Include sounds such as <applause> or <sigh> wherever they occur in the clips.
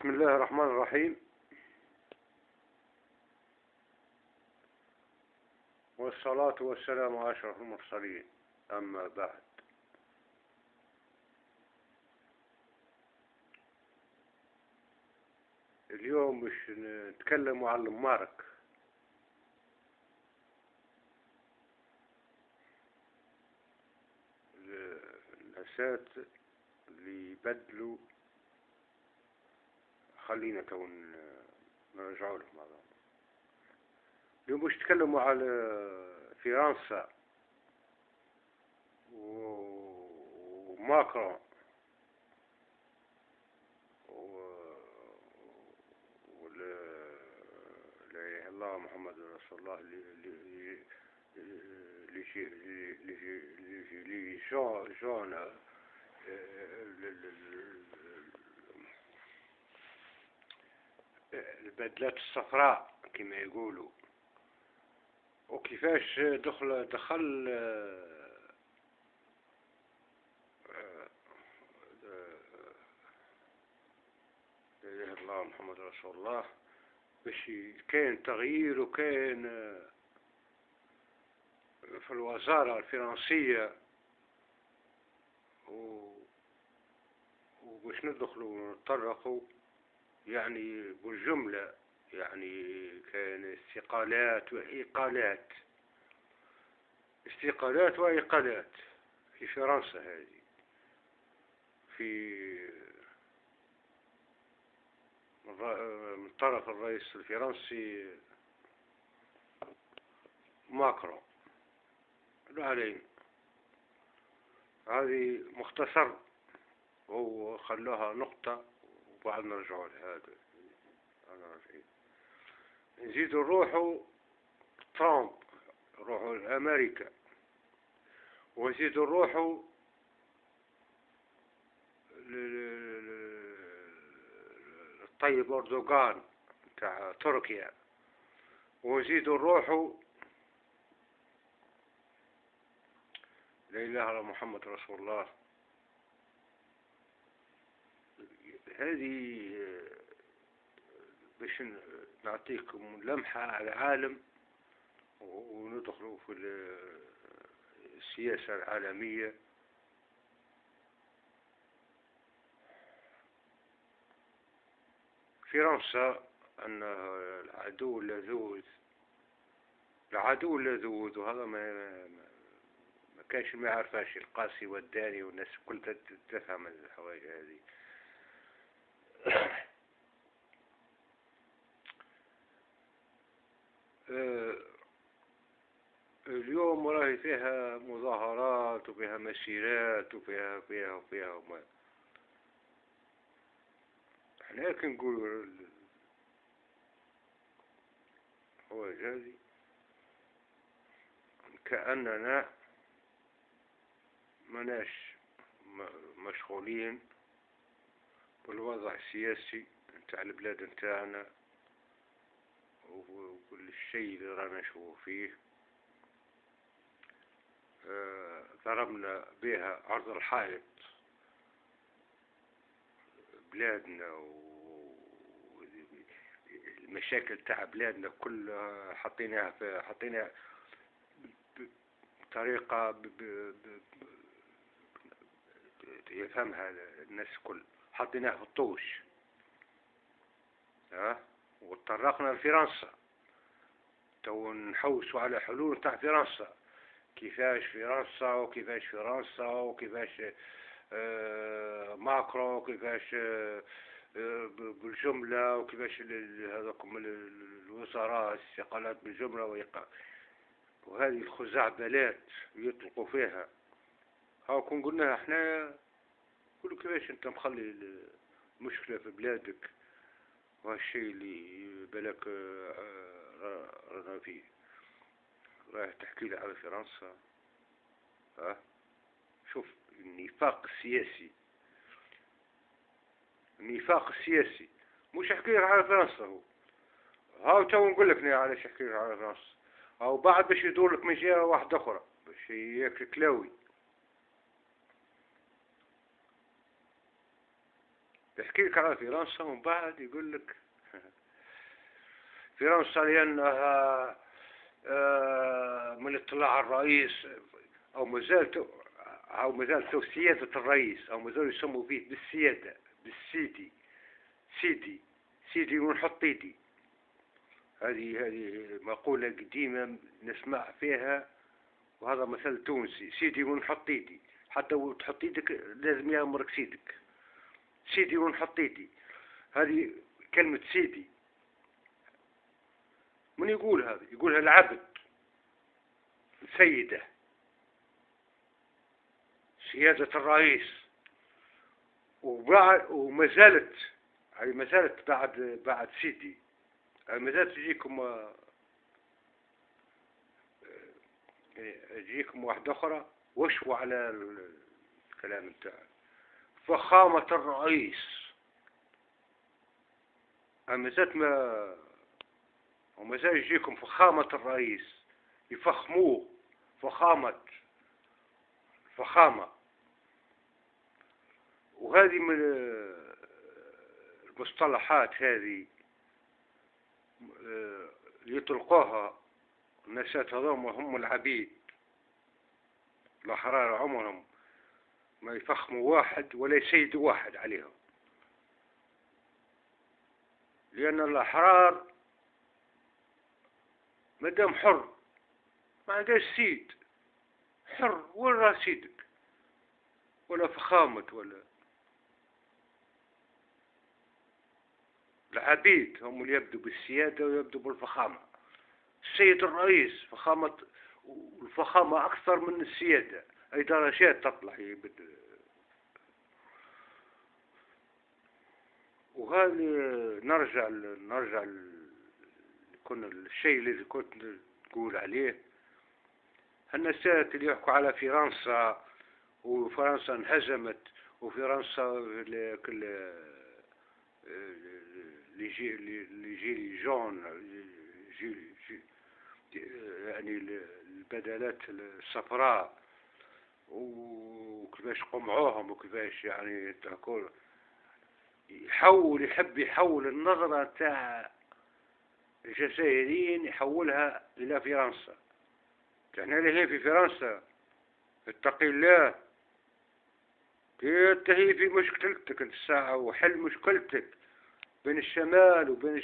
بسم الله الرحمن الرحيم. والصلاة والسلام على أشرف المرسلين. أما بعد. اليوم مش نتكلم عن المارك. النسات اللي يبدلوا خلينا تو نرجعوا لهم هذا اليوم باش نتكلموا على فرنسا وماكرون الله محمد رسول الله اللي اللي جون البدلات الصفراء كما يقولوا. وكيفاش دخل دخل لا إله الله محمد رسول الله باش كان تغيير وكان في الوزارة الفرنسية. و وباش ندخلوا ونتطرقوا. يعني بالجملة يعني كان استقالات وإقالات استقالات وإقالات في فرنسا هذه. في من طرف الرئيس الفرنسي ماكرون. لا علينا هذه مختصر هو خلاها نقطة. وبعد نرجعوا لهذا. أنا راجعين نزيد نروحوا ترامب نروحوا لأمريكا. ونزيد نروحوا الطيب أردوغان تاع تركيا. ونزيد نروحوا لا إله إلا محمد رسول الله. هذه باش نعطيكم لمحة على العالم وندخلوا في السياسة العالمية. فرنسا أن العدو اللذوذ العدو اللذوذ وهذا ما ما كانش ما يعرفهاش القاسي والداني والناس كل تفهم الحوايج هذه. <coughs> اليوم راهي فيها مظاهرات وفيها مسيرات وفيها فيها وفيها وما إحنا كنقولوا هو هذه كأننا مناش مشغولين. بالوضع السياسي نتاع البلاد نتاعنا وكل الشيء اللي رانا نشوفه فيه آه ضربنا بها عرض الحائط بلادنا والمشاكل تاع بلادنا كلها حطيناها في حطيناها بطريقة. يفهمها الناس كل حطيناه في الطوش ها؟ وتطرقنا لفرنسا. تو نحوسوا على حلول تاع فرنسا. كيفاش فرنسا وكيفاش فرنسا وكيفاش آه ماكرو وكيفاش آه بالجملة وكيفاش هذوكم الوزراء استقالات بالجملة ويقع. وهذه الخزعبلات يطلقوا فيها. هاو كون قلنا إحنا كل كيفاش انت مخلي المشكلة في بلادك وهالشيء اللي بالك رانا فيه. راح تحكي لي على فرنسا. ها؟ شوف النفاق السياسي. النفاق السياسي. مش احكي لك على فرنسا هو. هاو تو نقول لك علاش احكي لك على فرنسا. أو بعد باش يدور لك من جهه واحدة أخرى. باش ياكل كلاوي يحكي لك على فرنسا ومن بعد يقول لك <laughs> فرنسا لأنها آه، من اطلاع الرئيس أو مازال أو مازال سيادة الرئيس أو مازال يسموا فيه بالسيادة بالسيدي سيدي سيدي ونحط ايدي هذه هذه مقولة قديمة نسمع فيها وهذا مثل تونسي سيدي ونحط ايدي حتى تحط إيدك لازم يأمرك سيدك. سيدي ونحط ايدي هذه كلمة سيدي. من يقول هذا يقولها العبد. سيدة. سيادة الرئيس. وبعد وما زالت هذه ما زالت بعد بعد سيدي. ما زالت تجيكم آه، تجيكم واحدة أخرى. وشوا على الكلام بتاعه فخامة الرئيس. أما زالت ما وما زال يجيكم فخامة الرئيس. يفخموه. فخامة. فخامة. وهذه من المصطلحات هذه يطلقوها النسات هذوم هم العبيد. الأحرار عمرهم. ما يفخموا واحد ولا يسيدوا واحد عليهم. لأن الأحرار مدام حر ما عندهاش سيد. حر وين راه سيدك؟ ولا فخامة ولا العبيد هم اللي يبدوا بالسيادة ويبدوا بالفخامة. السيد الرئيس فخامة الفخامة أكثر من السيادة. أي درجات تطلع هي وهذه نرجع نرجع كنا الشيء اللي كنت تقول عليه. النسات اللي يحكوا على فرنسا وفرنسا انهزمت وفرنسا كل لجيل جون جيل يعني البدلات الصفراء. وكيفاش قمعوهم وكيفاش يعني تقول يحول يحب يحول النظرة تاع الجزائريين يحولها إلى فرنسا. إحنا اللي في فرنسا اتقي الله. تهي في مشكلتك الساعة وحل مشكلتك بين الشمال وبين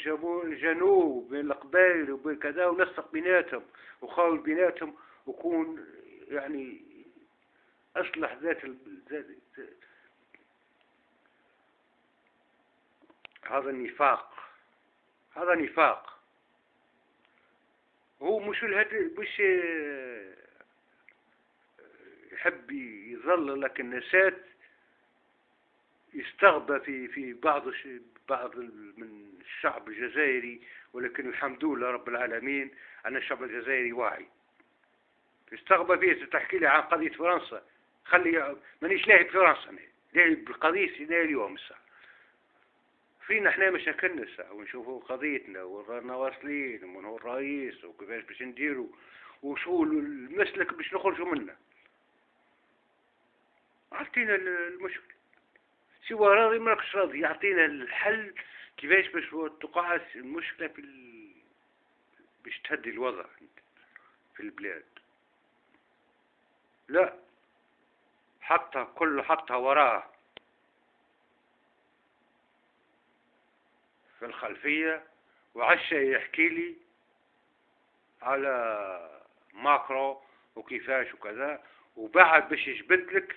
الجنوب وبين القبائل وبين كذا ونسق بيناتهم وخاول بيناتهم وكون يعني أصلح ذات هذا النفاق هذا نفاق. هو مش الهدف مش يحب يظل لك النسات يستغبى في في بعض بعض من الشعب الجزائري ولكن الحمد لله رب العالمين أن الشعب الجزائري واعي. يستغبى فيه تحكي لي عن قضية فرنسا. خلي مانيش لاهي بفرنسا لاهي بالقضية سيدي اليوم الساعة فينا إحنا مشاكلنا الساعة ونشوفوا قضيتنا ورانا واصلين ومن هو الرئيس وكيفاش باش نديروا وشو المسلك باش نخرجوا منه عطينا المشكل. سوى راضي ماكش راضي. يعطينا الحل كيفاش باش تقع المشكلة في ال... باش تهدي الوضع في البلاد. لا. حطها كله حطها وراه في الخلفية وعشى يحكي لي على ماكرو وكيفاش وكذا وبعد باش يجبد لك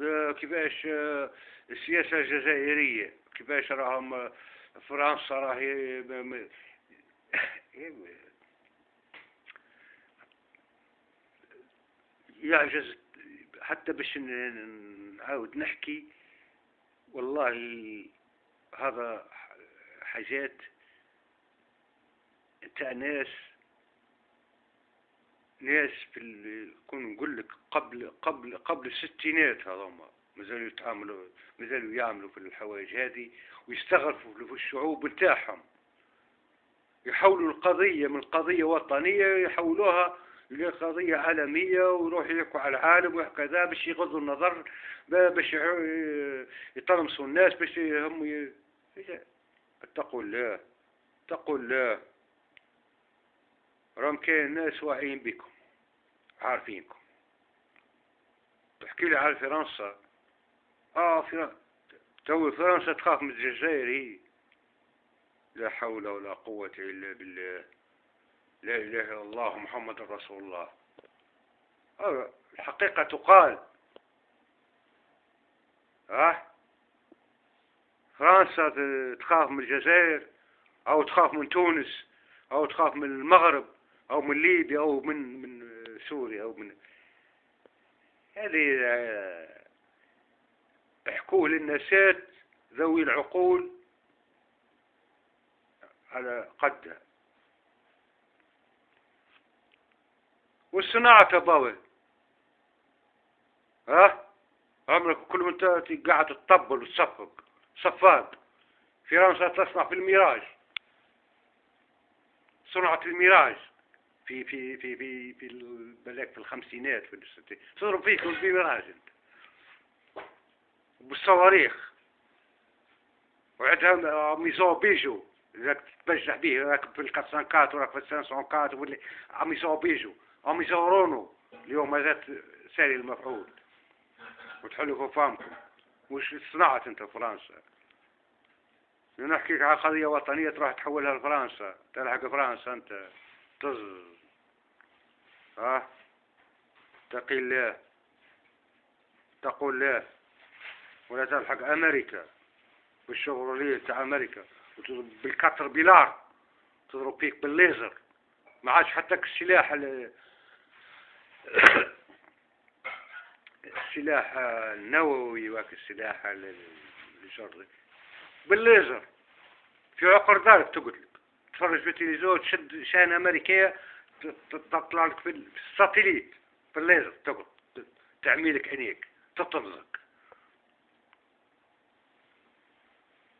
آه، كيفاش آه، السياسة الجزائرية كيفاش راهم فرنسا راهي <laughs> يعجز حتى باش نعاود نحكي والله هذا حاجات تاع ناس ناس في كون نقول لك قبل قبل قبل الستينات هذوما مازالوا يتعاملوا مازالوا يعملوا في الحوايج هذه ويستغرفوا في الشعوب نتاعهم. يحولوا القضية من قضية وطنية يحولوها قضية عالمية ويروح يحكوا على العالم وكذا باش يغضوا النظر باش يطرمسوا الناس باش هم اتقوا الله اتقوا الله. راهم كاين ناس واعيين بكم عارفينكم. تحكي لي على فرنسا. آه فرنسا تو فرنسا تخاف من الجزائر. هي لا حول ولا قوة إلا بالله. لا إله إلا الله محمد رسول الله. الحقيقة تقال. ها؟ فرنسا تخاف من الجزائر أو تخاف من تونس أو تخاف من المغرب أو من ليبيا أو من من سوريا أو من هذه آه، احكوه للنسات ذوي العقول على قدها. والصناعة تباوي. ها؟ عمرك كل من قاعد تطبل وتصفق. صفاق. فرنسا تصنع في الميراج. صنعت الميراج. في في في في في بلاك في الخمسينات في الستينات تضرب فيكم في ميراج أنت. بالصواريخ. وعندها maison بيجو. إذا تبجح به راكب في ال quatre cent quatre وراك في ال cinq cent quatre واللي ميزو بيجو. هم يصورونه اليوم مازالت ساري المفعول. وتحلوا في فامكم وش صنعت أنت فرنسا. نحكيك على قضية وطنية تروح تحولها لفرنسا. تلحق فرنسا أنت. طز. ها؟ تقي الله تقول الله ولا تلحق أمريكا. بالشغلية تاع أمريكا. وتضرب بالكتر بيلار. تضرب فيك بالليزر. ما عادش حتى السلاح السلاح النووي وك السلاح الجري بالليزر. في عقر دارك تقتلك تفرج في التلفزيون تشد شان أمريكية تطلع لك في الساتليت في الليزر تقعد تعميلك عينيك. تطرزك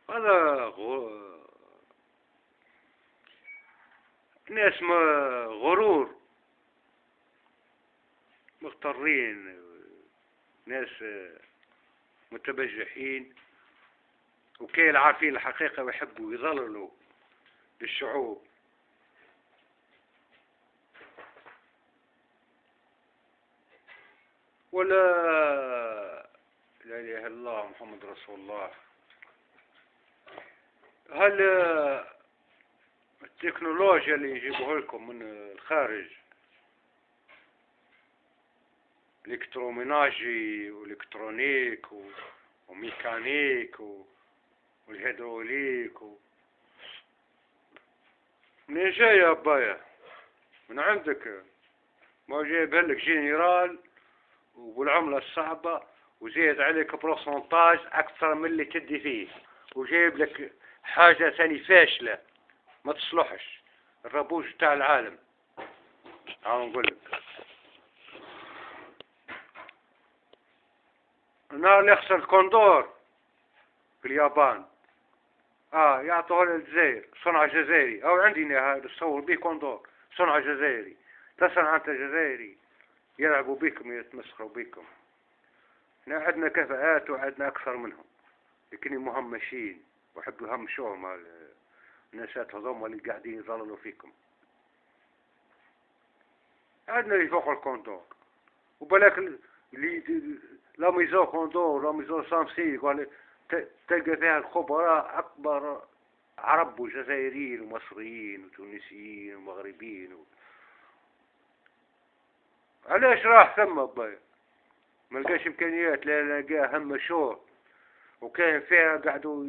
هذا غو... ناس غرور. مضطرين ناس متبجحين وكاين عارفين الحقيقة ويحبوا يضللوا للشعوب. ولا لا إله إلا الله محمد رسول الله. هل التكنولوجيا اللي يجيبوها لكم من الخارج électroménager و électronique و mécanique وال hydraulique و... منين يا بايا من عندك؟ ما جايب لك جنرال وبالعملة الصعبة وزيد عليك pourcentage أكثر من اللي تدي فيه. وجايب لك حاجة ثاني فاشلة. ما تصلحش. الربوش بتاع العالم. عم نقول لك. النهار يخسر الكوندور في اليابان. آه يعطوه للجزائر صنع جزائري. أو عندنا هذا تصور به كوندور صنع جزائري. تصنع أنت جزائري يلعبوا بكم يتمسخروا بكم. إحنا عندنا كفاءات وعندنا أكثر منهم. لكن مهمشين وحبوا يهمشوهم النسات هذوما اللي قاعدين يظللوا فيكم. عندنا اللي فوق الكوندور. وبلاك اللي la maison كوندور la maison سامسي قال تلقى فيها الخبراء أكبر عرب وجزائريين ومصريين وتونسيين ومغربيين و... علاش راح ثم باي ما لقاش إمكانيات لا لقاه هم مشروع وكان فيها قعدوا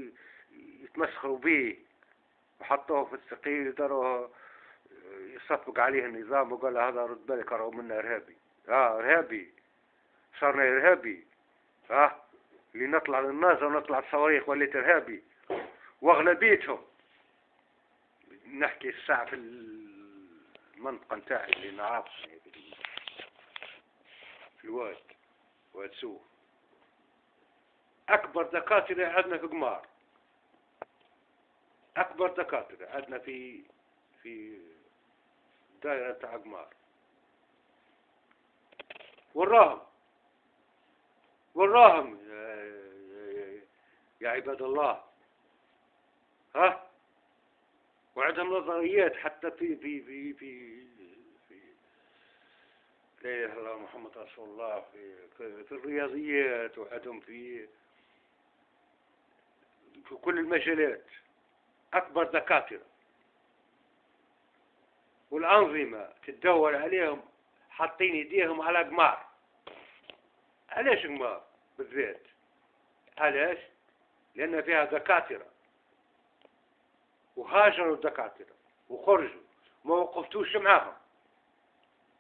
يتمسخروا به وحطوه في الثقيل داروه يصفق عليه النظام وقال هذا رد بالك راهو منا إرهابي. آه إرهابي. صارنا إرهابي ها اللي نطلع للناس ونطلع الصواريخ وليت ارهابي وأغلبيتهم نحكي الساعة في المنطقة نتاعي اللي نعرف. في الواد واد سوق. أكبر دكاترة عندنا في قمار. أكبر دكاترة عندنا في في دائرة تاع قمار. وراهم وراهم يا عباد الله. ها؟ وعندهم نظريات حتى في في في في في لا اله الا محمد رسول الله في في, الرياضيات وعندهم في في كل المجالات. أكبر دكاترة. والأنظمة تدور عليهم حاطين يديهم على قمار. علاش قمار بالذات؟ علاش؟ لأن فيها دكاترة. وهاجروا الدكاترة وخرجوا. ما وقفتوش معاهم.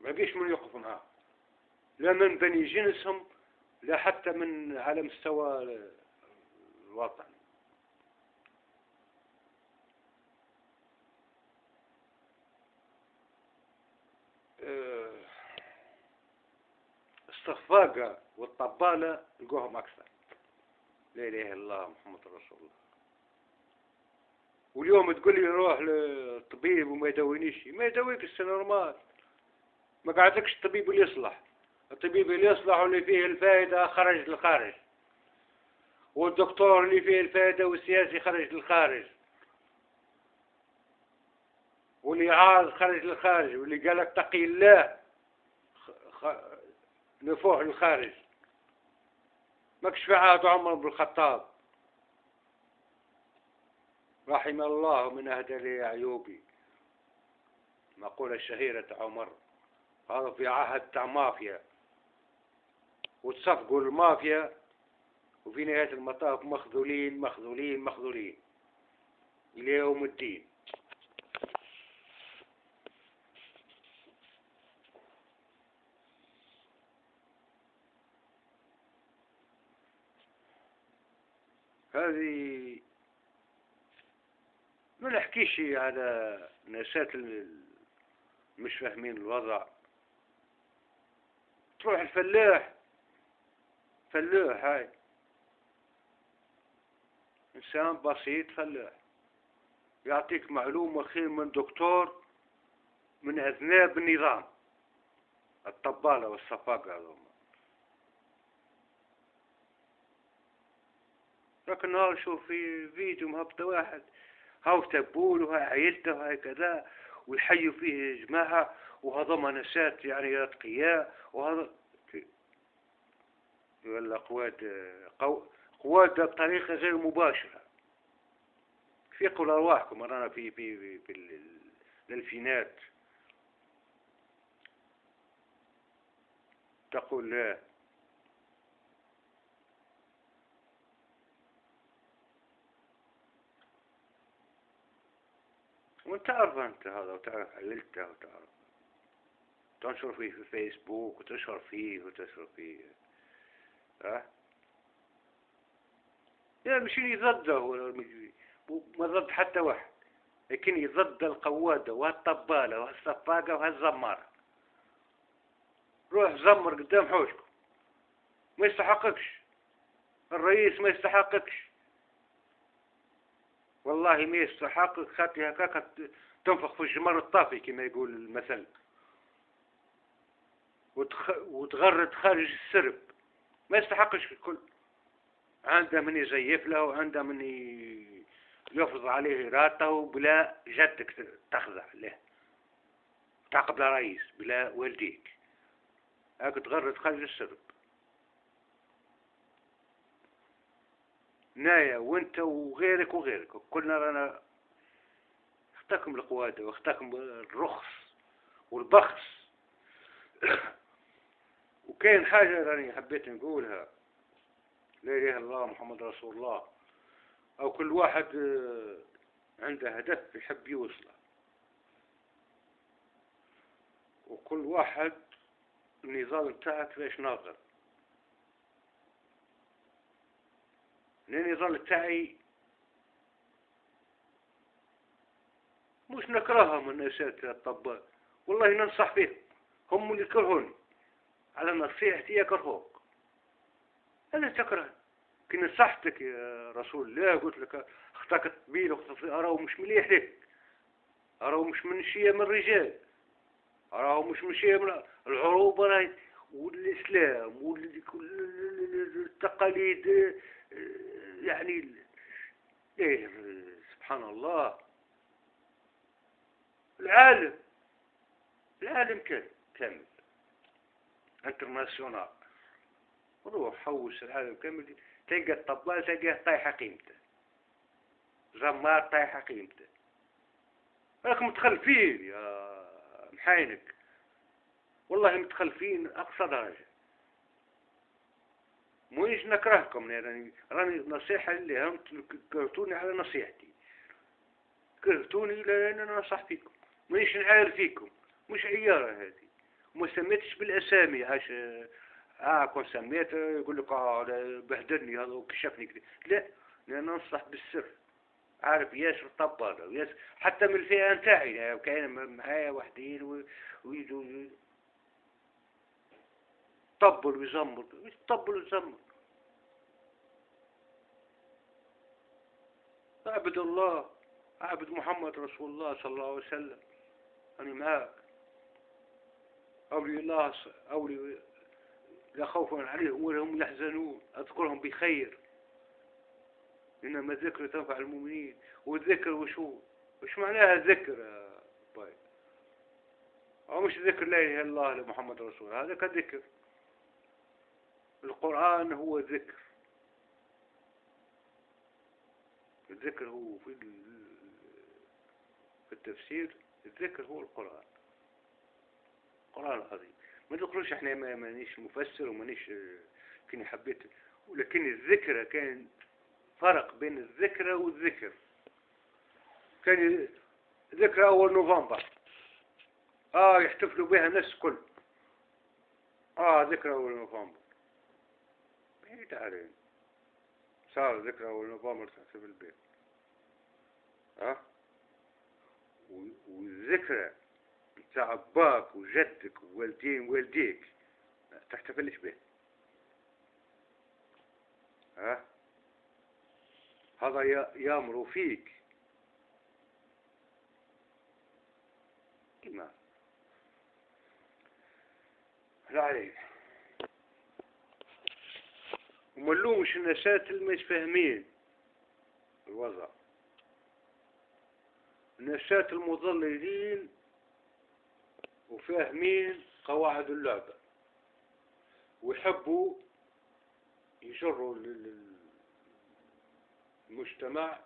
ما بيش من يوقف معاهم. لا من بني جنسهم لا حتى من على مستوى الوطن. أه، والطبالة لقوهم أكثر. لا إله إلا الله محمد رسول الله. واليوم تقول لي روح للطبيب وما يداوينيش. ما يداويك نورمال. ما قعدكش الطبيب اللي يصلح. الطبيب اللي يصلح واللي فيه الفائدة خرج للخارج. والدكتور اللي فيه الفائدة والسياسي خرج للخارج. واللي عاز خرج للخارج. واللي قالك تقي الله. نفوح للخارج. ماكش في عهد عمر بن الخطاب. رحم الله من أهدى لي أعيوبي مقولة الشهيرة عمر. هذا في عهد تاع مافيا. وتصفقوا المافيا. وفي نهاية المطاف مخذولين مخذولين مخذولين. إلى يوم الدين. هذه ما نحكيش على نسات مش فاهمين الوضع. تروح الفلاح فلاح هاي. إنسان بسيط فلاح. يعطيك معلومة خير من دكتور من أذناب النظام. الطبالة والصفاقة هذوما. لكن نهار شوف في فيديو مهبطة واحد. هاو تبول وهاي عيلته وهاي كذا ويحيوا فيه جماعة وهذا نسات يعني أتقياء وهذا ولا قوات قو... قوات بطريقة غير مباشرة. فيقوا لأرواحكم رانا في في في, في الألفينات تقول لا. وتعرف أنت هذا وتعرف عللته وتعرف تنشر فيه في فيسبوك وتشهر فيه وتشهر فيه. ها؟ يعني مش ضده ما ضد حتى واحد لكن ضد القوادة والطبالة والصفاقة والزمارة روح زمر قدام حوشكم. ما يستحقكش. الرئيس ما يستحقكش. والله ما يستحق خاطي هكاك تنفخ في الجمر الطافي كما يقول المثل. وتخ... وتغرد خارج السرب. ما يستحقش الكل. عنده من يزيف له وعنده من يفرض عليه راته بلا جدك تخضع له. تعقب رئيس بلا والديك. هاك تغرد خارج السرب. نايا وانت وغيرك وغيرك. كلنا رانا اختكم القوادة واختكم الرخص والبخس. <coughs> وكاين حاجة راني حبيت نقولها. لا إله إلا الله محمد رسول الله. أو كل واحد آه، عنده هدف يحب يوصله. وكل واحد النظام بتاعك ليش ناظر يظل تاعي مش نكرههم الناس الطباء والله ننصح فيهم هم اللي يكرهوني على نصيحتي يكرهوك. أنا تكره. كي نصحتك يا رسول الله قلت لك أختك الطبيل واختك أراو مش مليح لك أراو مش من شيء من الرجال أراو مش من شيء من العروبة. راهي والإسلام والتقاليد يعني إيه سبحان الله. العالم العالم كامل كامل انترناسيونال روح حوس العالم كامل تلقى الطبال تلقاه طايحة قيمته. زمار طايحة قيمته. راك متخلفين يا محاينك. والله متخلفين أقصى درجة. مش نكرهكم يعني راني نصيحة اللي هم كرهتوني على نصيحتي. كرهتوني لأن أنا نصح فيكم. مانيش نعاير فيكم. مش عيارة هذه. وما سميتش بالأسامي. عاش آه كون سميت يقول لك آه بهدلني هذا وكشفني كذا لا لأن ننصح بالسر. عارف ياسر طبالة وياسر حتى من الفئة نتاعي. يعني كاين معايا وحدين ويجوا طبل ويزمر يطبل ويزمر. أعبد الله أعبد محمد رسول الله صلى الله عليه وسلم. أنا معاك. أولي الله أولي لا خوف عليهم ولا هم يحزنون. أذكرهم بخير. إنما الذكر تنفع المؤمنين. والذكر وشو؟ وش معناها الذكر يا أو مش ذكر لا إله إلا الله لمحمد رسول هذا كذكر. القرآن هو ذكر. الذكر هو في في التفسير الذكر هو القرآن. القرآن العظيم ما نقولش إحنا ما مانيش مفسر ومانيش كني حبيت ولكن الذكرى كان فرق بين الذكرى والذكر. كان ذكرى أول نوفمبر. آه يحتفلوا بها الناس كل آه ذكرى أول نوفمبر. بعيد علينا صار ذكرى أول نوفمبر تحتفل بها آه والذكرى بتاع أباك وجدك ووالدين ووالديك تحتفلش به ها؟ هذا يامر فيك. إيمان. لا عليك. وملومش النسات اللي مش فاهمين. الوضع. نشاة المضللين وفاهمين قواعد اللعبة. ويحبوا يجروا المجتمع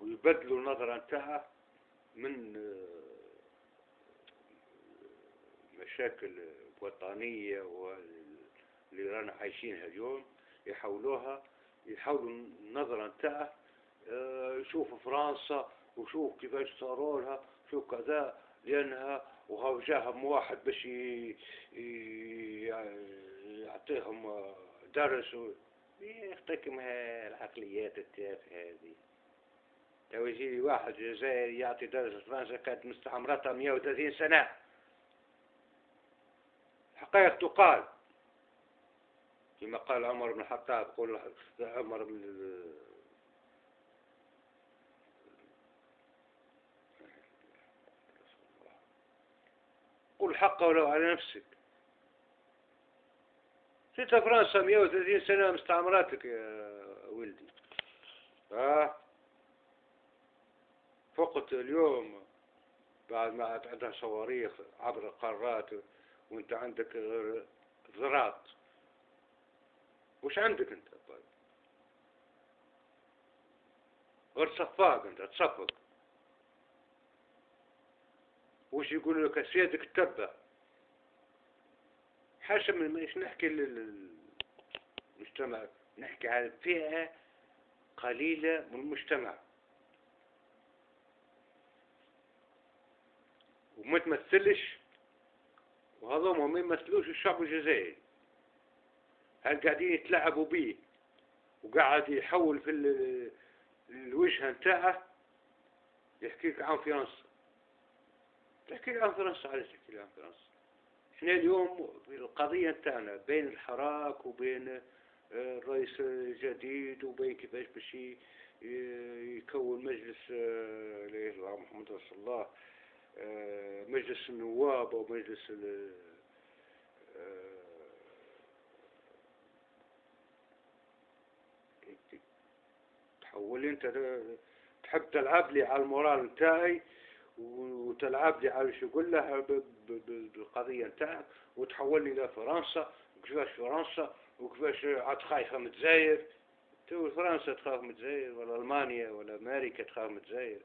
ويبدلوا النظرة نتاعه من مشاكل وطنية واللي رانا عايشينها اليوم يحولوها يحولوا النظرة نتاعه يشوفوا فرنسا وشوف كيفاش صاروا لها شوف كذا لأنها وهو جاهم واحد باش يعطيهم درس يعطيكم العقليات التافهة هذه. لو يجي واحد جزائري يعطي درس فرنسا كانت مستعمرتها 130 سنة. حقائق تقال. كما قال عمر بن الخطاب قول عمر بن قل حقه ولو على نفسك. ستة فرنسا 130 سنة مستعمراتك يا ولدي. ها؟ فقط اليوم بعد ما عندها صواريخ عبر القارات وانت عندك ذرات وش عندك أنت؟ طيب. غير صفاق أنت تصفق. وش يقول لك؟ سيادك تتبع حاشا من مش نحكي للمجتمع؟ نحكي على فئة قليلة من المجتمع. وما تمثلش وهذا ما يمثلوش الشعب الجزائري هل قاعدين يتلعبوا به وقاعد يحول في الوجهة نتاعه يحكيك عن فرنسا. تحكي عن فرنسا علاش تحكي عن فرنسا؟ إحنا اليوم القضية نتاعنا بين الحراك وبين آه، الرئيس الجديد وبين كيفاش باش يكون مجلس آه، إلا محمد رسول الله آه، مجلس النواب أو مجلس تحول انت تحب تلعب لي على ال moral نتاعي وتلعب لي على شو يقول له بالقضية نتاعك وتحول لي لفرنسا وكيفاش فرنسا وكيفاش عاد خايفة من الجزائر. تو فرنسا تخاف من الجزائر ولا ألمانيا ولا أمريكا تخاف من الجزائر.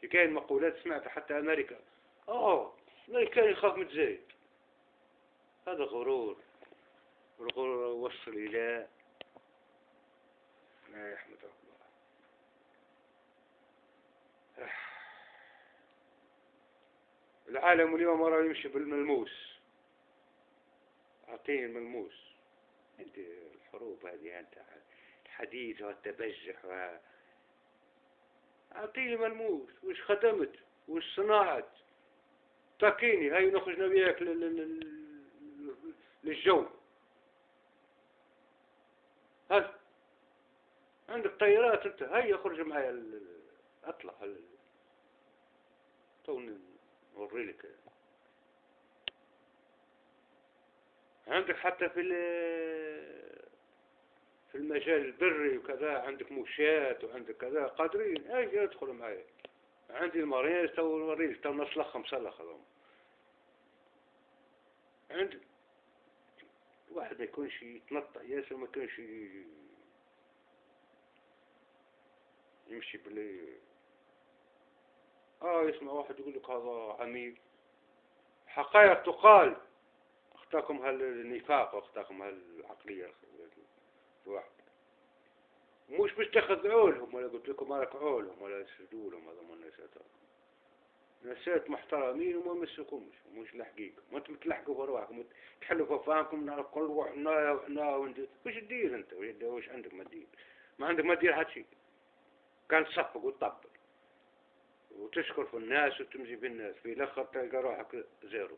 كي كاين مقولات سمعت حتى أمريكا. أوه أمريكا يخاف من الجزائر. هذا غرور. والغرور وصل إلى ما يحمد الله العالم اليوم راه يمشي بالملموس. أعطيه الملموس. أنت الحروب هذه أنت الحديث والتبجح و اعطيني ملموس وش خدمت؟ وش صنعت تاكيني. هاي نخرج نبيك للجو. هل عندك طيارات أنت؟ هيا اخرج معي اطلع توني نوري لك عندك حتى في في المجال البري وكذا عندك موشات وعندك كذا قادرين. أجي أدخل معي عندي المريض تو نوريك تو نصلخ مسلخ هذوما عند واحد ما يكونش يتنطع ياسر ما يكونش يمشي بلي آه يسمع واحد يقول لك هذا عميل حقائق تقال. اختاكم هالنفاق واختاكم هالعقلية. الواحد مش باش تخذعوا لهم ولا قلت لكم ركعوا لهم ولا تسجدوا لهم هذا من النسات نسات محترمين وما مسكمش مش الحقيقة ما أنتم تلحقوا برواحكم تحلوا ففاهمكم نعرف كل روح نا نا وش تدير أنت؟ وش عندك ما تدير؟ ما عندك ما تدير هادشي كان تصفق وتطبق وتشكر في الناس وتمشي في الناس في الآخر تلقى روحك زيرو.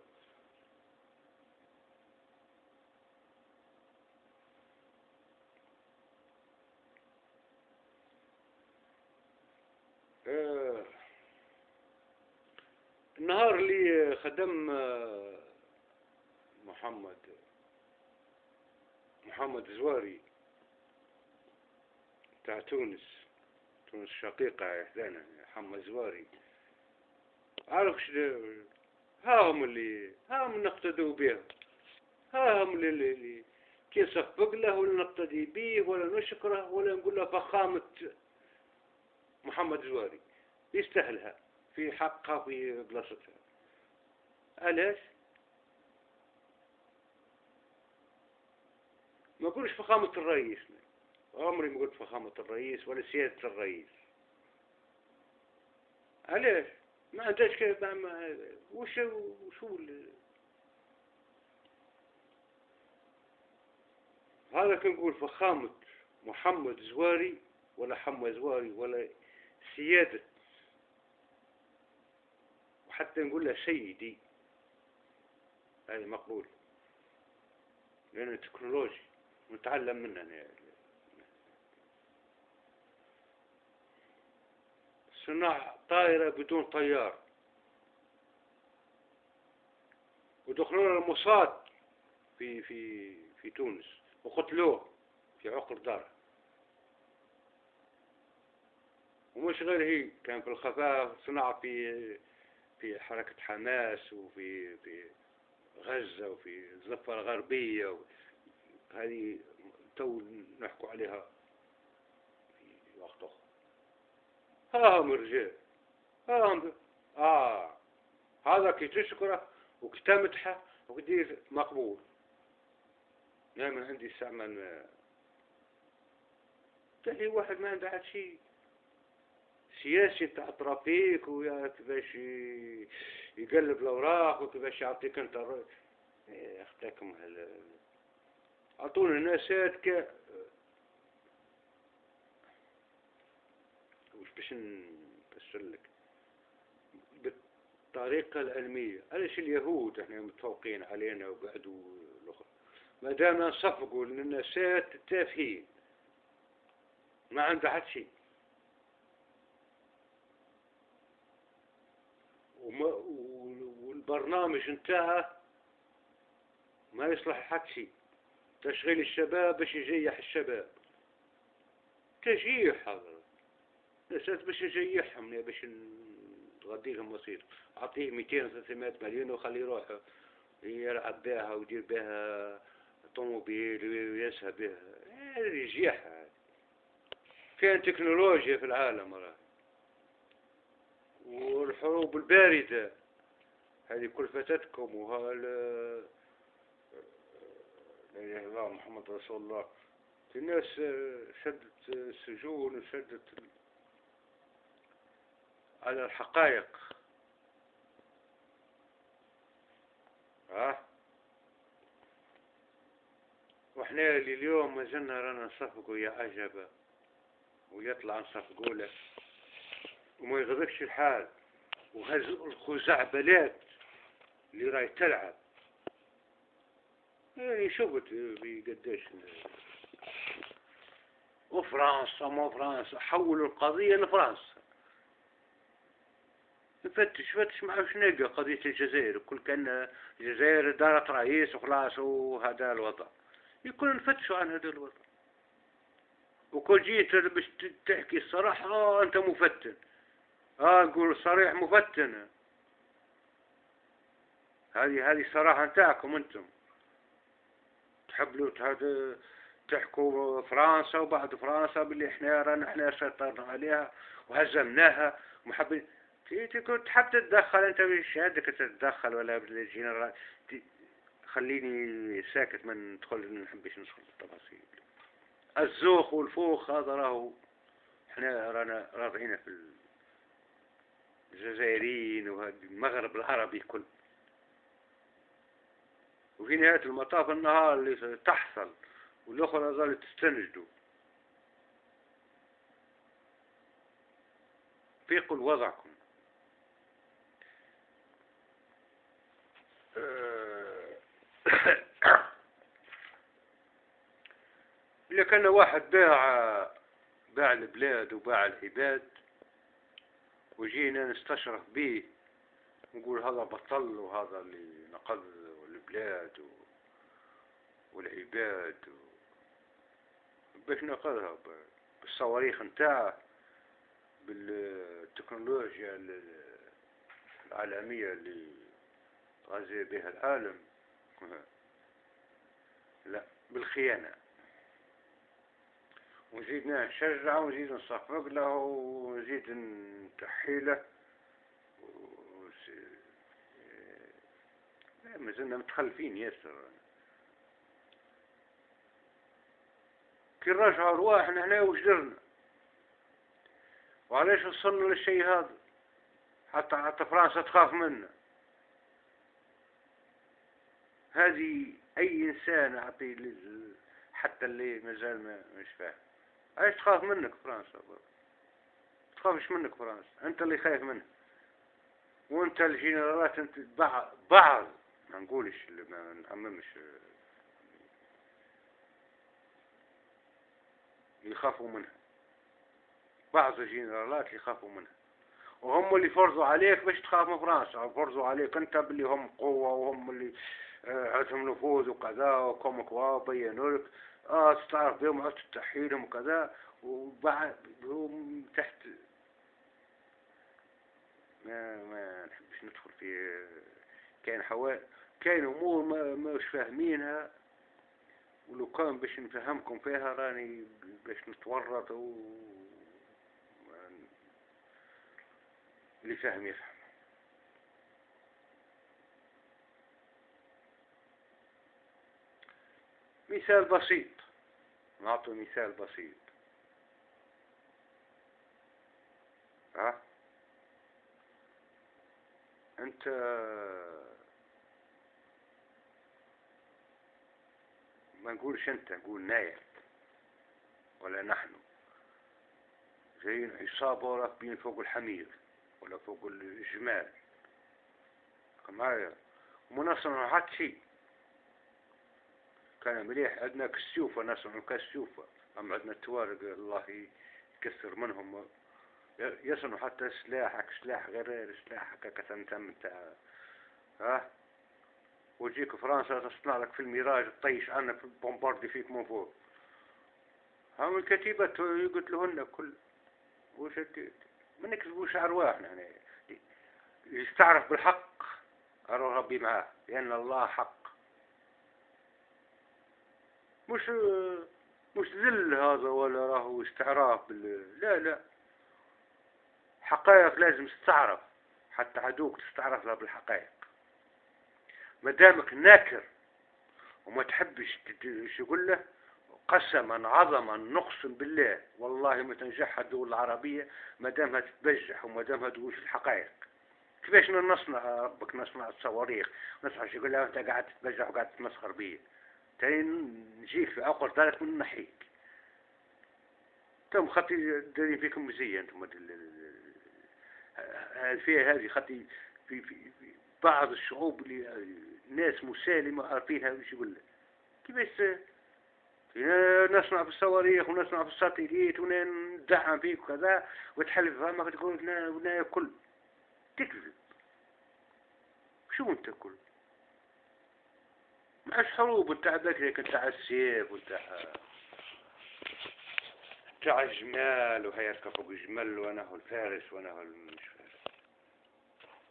آه، النهار اللي خدم آه، محمد محمد زواري تاع تونس تونس شقيقة إحدانا. محمد زواري. عارف ها هم اللي ها هم نقتدوا بهم ها هم اللي, اللي كي صفق له ولا نقتدي به ولا نشكره ولا نقول له فخامة محمد زواري. يستاهلها. في حقها في بلاصتها. علاش؟ ما اقولش فخامة الرئيس. عمري ما قلت فخامة الرئيس ولا سيادة الرئيس. علاش؟ ما عندهاش كيف ما وش وشو هذا كنقول فخامة محمد زواري ولا حمى زواري ولا سيادة. وحتى نقول له سيدي. هذه مقبول. لأنه تكنولوجي نتعلم منه. يعني. صناع طائرة بدون طيار. ودخلوا المصاد في في في تونس وقتلوه في عقر داره ومش غير هي كان في الخفاء صنع في في حركة حماس وفي في غزة وفي الضفة الغربية هذه تو نحكوا عليها في وقت أخر ها هم الرجال ها هم آه هذا كي تشكره وكي تمدحه وكدير مقبول. نعم عندي استعمل تلاقي واحد ما عنده شيء سياسي تاع ترافيك ويا كيفاش يقلب الأوراق وكيفاش يعطيك أنت أختكم هل أعطونا ناسات ك وش باش نفسر لك بالطريقة العلمية. علاش اليهود إحنا متفوقين علينا وقعدوا الآخر ما دام نصفقوا للناسات التافهين ما عنده حد شيء والبرنامج انتهى ما يصلح حد شيء تشغيل الشباب باش يجيح الشباب. تجيح هذا الأساس باش نجيحهم باش نغدي لهم مصير أعطيه 200 300 مليون وخليه يروح يلعب بها ويدير بها طوموبيل ويسهى بها. هذه الجياح فين تكنولوجيا في العالم راه؟ والحروب الباردة. هذه كلفتتكم وها لا إله إلا الله محمد رسول الله. الناس شدت السجون وشدت على الحقائق. ها؟ وإحنا اليوم ما زلنا رانا نصفقوا يا عجبا ويطلع نصفقوا له وما يغضبش الحال. والخزعبلات اللي راي تلعب. يعني شفت قديش وفرنسا ما فرنسا حولوا القضية لفرنسا. نفتش فتش ما عرفش نلقى قضية الجزائر. كل كأن الجزائر دارت رئيس وخلاص وهذا الوضع. يكون نفتشوا عن هذا الوضع. وكل جيت باش تحكي الصراحة آه أنت مفتن. آه نقول صريح مفتن. هذه هذه الصراحة نتاعكم أنتم. تحبوا تحكوا فرنسا وبعد فرنسا باللي إحنا رانا إحنا سيطرنا عليها وهزمناها. ومحبين كنت حاب تتدخل أنت مش هدك تتدخل ولا بالجنرال خليني ساكت ما ندخل ما نحبش ندخل في التفاصيل. الزوخ والفوخ هذا راهو إحنا رانا راضعين في الجزائريين والمغرب العربي كل. وفي نهاية المطاف النهار اللي تحصل والأخرى ظلت تستنجدوا فيقوا وضعكم كان واحد باع باع البلاد وباع العباد وجينا نستشرف به نقول هذا بطل وهذا اللي نقض البلاد والعباد باش نقضها بالصواريخ نتاعه بالتكنولوجيا العالمية اللي غازي بها العالم. لا بالخيانة. ونزيد نشجع ونزيد نصفق له ونزيد نتحيلة ما زلنا متخلفين ياسر. كي نرجعوا رواحنا هنا وش درنا؟ وعلاش وصلنا للشيء هذا؟ حتى حتى فرنسا تخاف منا. هذه أي إنسان اعطي حتى اللي مازال ما مش فاهم. علاش تخاف منك فرنسا تخافش منك فرنسا. أنت اللي خايف منها وأنت الجنرالات أنت بعض. ما نقولش ما نعممش يخافوا منها. بعض الجنرالات يخافوا منها. وهم اللي فرضوا عليك باش تخاف من فرنسا. فرضوا عليك أنت باللي هم قوة وهم اللي آه، عندهم نفوذ وكذا وكم كوا بينوا لك. آه تستعرف بهم عدت تحيلهم وكذا وبعد هم تحت. ما ما نحبش ندخل في كاين حوال كاين أمور ما مش فاهمينها ولو كان باش نفهمكم فيها راني باش نتورط و اللي فاهم يفهم. مثال بسيط. نعطي مثال بسيط. ها؟ انت ما نقولش انت نقول ناير ولا نحن. جايين عصابة راكبين فوق الحمير ولا فوق الجمال. معايا وما نصنعوا حتى شيء. كان مليح. عندنا كسيوفة نصنعوا كسيوفة أما عندنا التوارق الله يكسر منهم. يصنعوا حتى سلاحك سلاح غير سلاحك كتنتم تاع ها؟ وتجيك فرنسا تصنع لك في الميراج تطيش عنك بومباردي فيك من فوق. هم الكتيبة قلت لهن كل وش ما نكذبوش أرواحنا يعني. يستعرف بالحق أروح ربي معاه. لأن الله حق. مش مش ذل هذا ولا راهو استعراف بال لا لا. حقائق لازم تستعرف حتى عدوك تستعرف لها بالحقائق. ما دامك ناكر وما تحبش تقول له؟ قسما عظما نقسم بالله. والله ما تنجح الدول العربية ما دامها تتبجح وما دامها تقول الحقائق. كيفاش نصنع؟ ربك نصنع الصواريخ نصنع شو يقول لها أنت قاعد تتبجح وقاعد تتمسخر بيا. تاني نجيك عقر ذلك من نحيك تم خطي دارين فيكم مزية أنتم فيها هذه خطي في, في, في بعض الشعوب اللي ناس مسالمة عارفينها وش يقول لك. كيفاش؟ نصنع في الصواريخ ونصنع في الساتيليت وندعم فيك وكذا وتحلف فمك تقول لنا كل. تكذب. شو أنت كل؟ معش حروب وتاع بكري تاع السيف وتاع تاع الجمال وهي فوق الجمل وأنا هو الفارس وأنا هو مش فارس.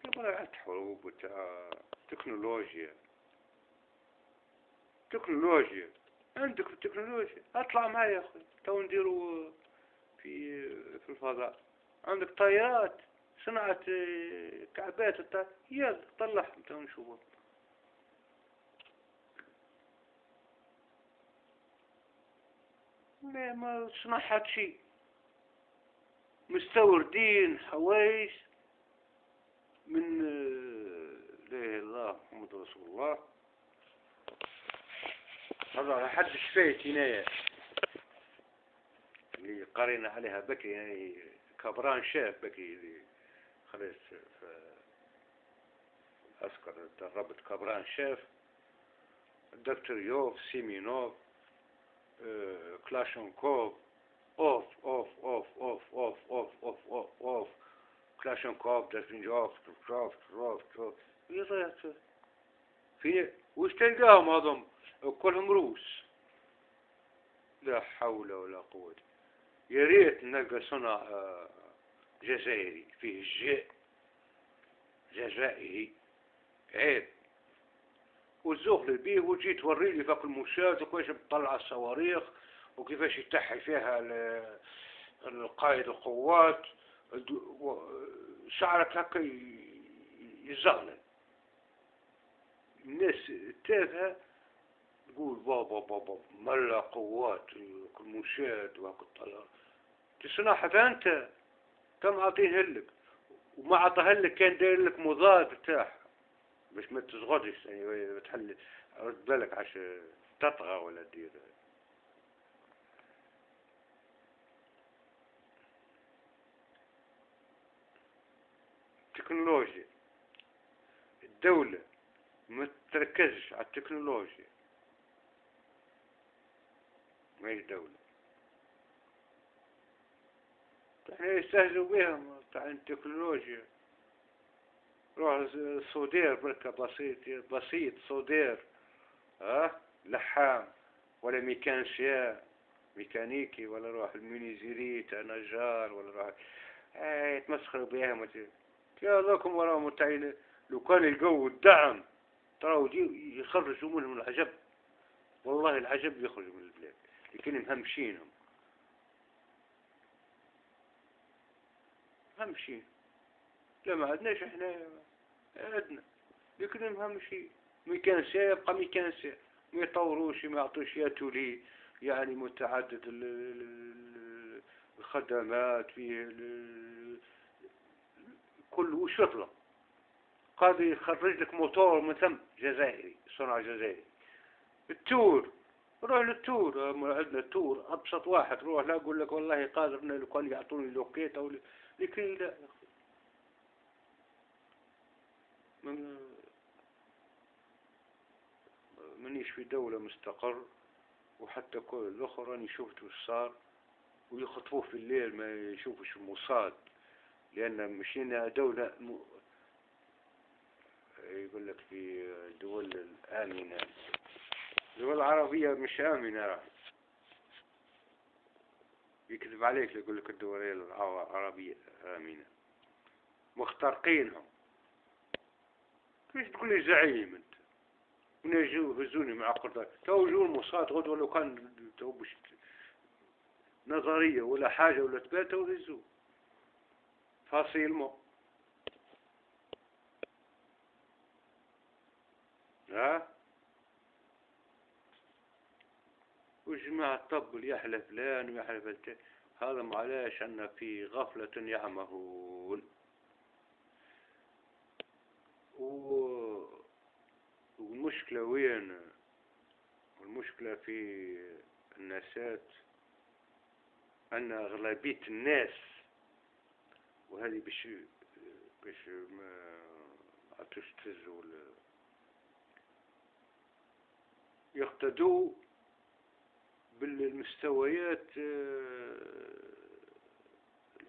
يبغى حروب وتاع تكنولوجيا. تكنولوجيا. عندك في التكنولوجيا. اطلع معي يا أخي تو نديرو في في الفضاء. عندك طيارات صنعت كعبات يلا طلعهم تو نشوفهم. لا ما صنعت شيء مستوردين حوايج من لا إله إلا الله محمد رسول الله. هذا حد شفيت هنا اللي قرينا عليها بكري يعني كبران شاف بكري اللي خلص أذكر دربت كبران شاف. الدكتور يوف سيمينوف. آه كلاشنكوف اوف اوف اوف اوف اوف اوف اوف اوف اوف كلاشنكوف دافنجوف تروف تروف تروف في وش تلقاهم هذم كلهم روس. لا حول ولا قوة. يا ريت نلقى صنع جزائري فيه الجاء جزائري عيب وتزوغ بيه توري لي فوق المشاة وكيفاش بتطلع الصواريخ وكيفاش يتحي فيها القائد القوات. شعرك هكا يزغلل. الناس التافهة تقول بابا بابا ملا قوات المشاة الطلال تصنعها أنت كم عطيه لك؟ وما عطاه لك كان داير لك مضاد بتاعها. باش ما تزغدش يعني تحل رد بالك عش تطغى ولا دير. تكنولوجيا الدولة ما تركزش على التكنولوجيا. ما هي دولة إحنا يستهزوا بهم تاع التكنولوجيا. روح soudeur بركة بسيط بسيط soudeur ها؟ لحام ولا mécanicien ميكانيكي ولا روح ال menuiserie تاع نجار ولا روح إيه يتمسخروا بهم يا لكم وراهم تاعين لو كان يلقوا الدعم تراو يخرجوا منهم العجب. والله العجب يخرج من البلاد لكن مهمشينهم مهمشين لا ما عندناش إحنا عندنا لكن مهمشين ميكانسيا يبقى ميكانسيا ما يطوروش ما يعطوش ياتولي يعني متعدد الخدمات فيه كل وش يطلب. قاضي يخرج لك موتور من ثم جزائري صنع جزائري. التور روح للتور. عندنا التور أبسط واحد روح لا أقول لك والله قادر لو كان يعطوني لوكيت أو لكن لا. من منيش في دولة مستقر وحتى كل الأخرى راني شفت وش صار ويخطفوه في الليل ما يشوفش المصاد لأن مشينا دولة م... يقول لك في دول الآمنة. الدول العربية مش آمنة يكذب عليك يقول لك الدولة العربية آمنة. مخترقينهم. كيف تقول لي زعيم أنت. ونجوا هزوني مع قرطاس تو جو المصاد غدوة لو كان تو بش نظرية ولا حاجة ولا تبات تو هزوا فاصيل مو. ها؟ وجماعة الطب يحلف فلان ويحلف التاني هذا معلش أن في غفلة يعمهون. والمشكلة وين؟ المشكلة في الناسات أن أغلبية الناس وهذه باش باش ما تستهزوا يقتدوا بالمستويات آه،